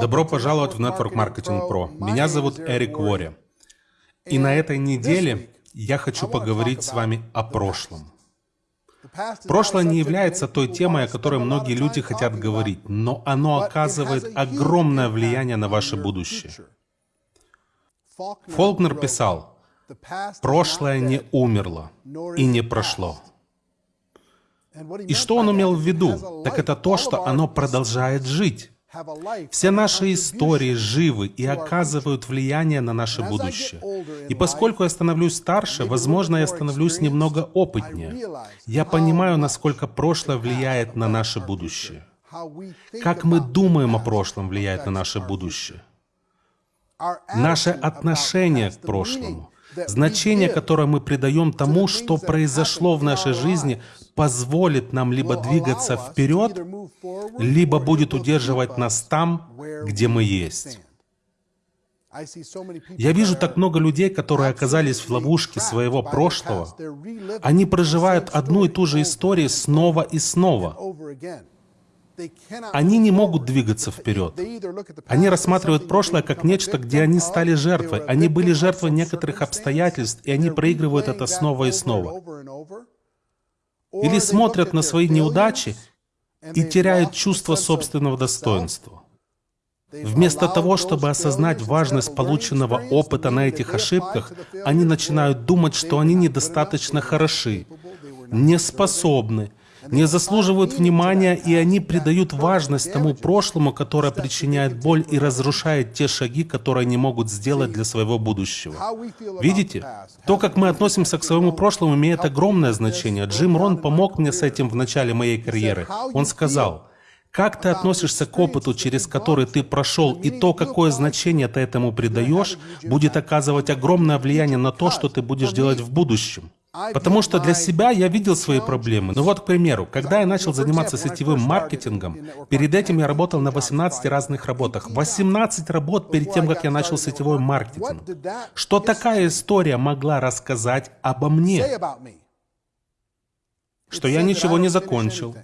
Добро пожаловать в Network Marketing Pro. Меня зовут Эрик Вори. И на этой неделе я хочу поговорить с вами о прошлом. Прошлое не является той темой, о которой многие люди хотят говорить, но оно оказывает огромное влияние на ваше будущее. Фолкнер писал, «Прошлое не умерло и не прошло». И что он имел в виду? Так это то, что оно продолжает жить. Все наши истории живы и оказывают влияние на наше будущее. И поскольку я становлюсь старше, возможно, я становлюсь немного опытнее. Я понимаю, насколько прошлое влияет на наше будущее. Как мы думаем о прошлом влияет на наше будущее. Наше отношение к прошлому Значение, которое мы придаем тому, что произошло в нашей жизни, позволит нам либо двигаться вперед, либо будет удерживать нас там, где мы есть. Я вижу так много людей, которые оказались в ловушке своего прошлого. Они проживают одну и ту же историю снова и снова. Они не могут двигаться вперед. Они рассматривают прошлое как нечто, где они стали жертвой. Они были жертвой некоторых обстоятельств, и они проигрывают это снова и снова. Или смотрят на свои неудачи и теряют чувство собственного достоинства. Вместо того, чтобы осознать важность полученного опыта на этих ошибках, они начинают думать, что они недостаточно хороши, не способны, не заслуживают внимания, и они придают важность тому прошлому, которое причиняет боль и разрушает те шаги, которые они могут сделать для своего будущего. Видите? То, как мы относимся к своему прошлому, имеет огромное значение. Джим Рон помог мне с этим в начале моей карьеры. Он сказал, как ты относишься к опыту, через который ты прошел, и то, какое значение ты этому придаешь, будет оказывать огромное влияние на то, что ты будешь делать в будущем. Потому что для себя я видел свои проблемы. Ну вот, к примеру, когда я начал заниматься сетевым маркетингом, перед этим я работал на 18 разных работах. 18 работ перед тем, как я начал сетевой маркетинг. Что такая история могла рассказать обо мне? Что я ничего не закончил,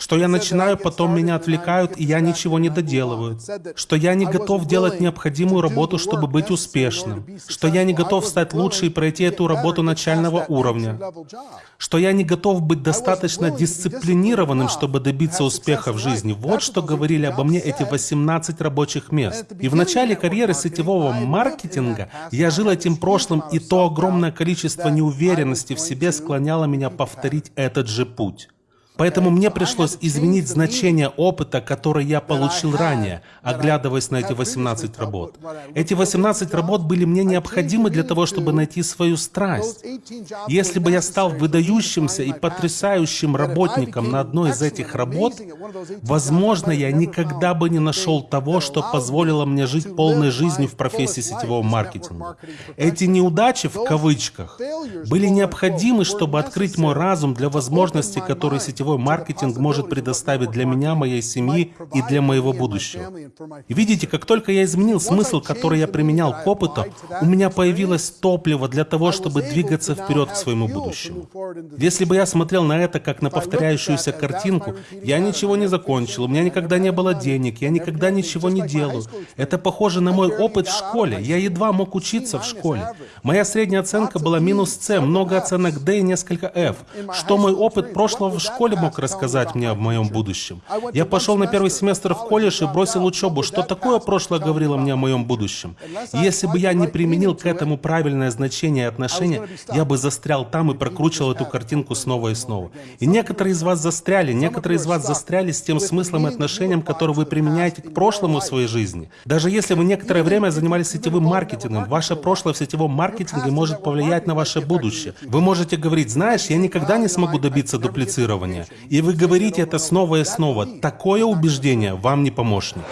что я начинаю, потом меня отвлекают, и я ничего не доделываю, что я не готов делать необходимую работу, чтобы быть успешным, что я не готов стать лучше и пройти эту работу начального уровня, что я не готов быть достаточно дисциплинированным, чтобы добиться успеха в жизни. Вот что говорили обо мне эти 18 рабочих мест. И в начале карьеры сетевого маркетинга я жил этим прошлым, и то огромное количество неуверенности в себе склоняло меня повторить этот же путь. Поэтому мне пришлось изменить значение опыта, который я получил ранее, оглядываясь на эти 18 работ. Эти 18 работ были мне необходимы для того, чтобы найти свою страсть. Если бы я стал выдающимся и потрясающим работником на одной из этих работ, возможно, я никогда бы не нашел того, что позволило мне жить полной жизнью в профессии сетевого маркетинга. Эти неудачи, в кавычках, были необходимы, чтобы открыть мой разум для возможностей, которые сетевой сетевой маркетинг может предоставить для меня, моей семьи и для моего будущего. И видите, как только я изменил смысл, который я применял к опыту, у меня появилось топливо для того, чтобы двигаться вперед к своему будущему. Если бы я смотрел на это как на повторяющуюся картинку, я ничего не закончил, у меня никогда не было денег, я никогда ничего не делаю. Это похоже на мой опыт в школе. Я едва мог учиться в школе. Моя средняя оценка была минус С, много оценок D и несколько F. Что мой опыт прошлого в школе мог рассказать мне о моем будущем. Я пошел на первый семестр в колледж и бросил учебу. Что такое прошлое говорило мне о моем будущем? Если бы я не применил к этому правильное значение и отношение, я бы застрял там и прокручивал эту картинку снова и снова. И некоторые из вас застряли, некоторые из вас застряли с тем смыслом и отношением, которое вы применяете к прошлому в своей жизни. Даже если вы некоторое время занимались сетевым маркетингом, ваше прошлое в сетевом маркетинге может повлиять на ваше будущее. Вы можете говорить, знаешь, я никогда не смогу добиться дуплицирования. И вы говорите это снова и снова. Такое убеждение вам не помощник.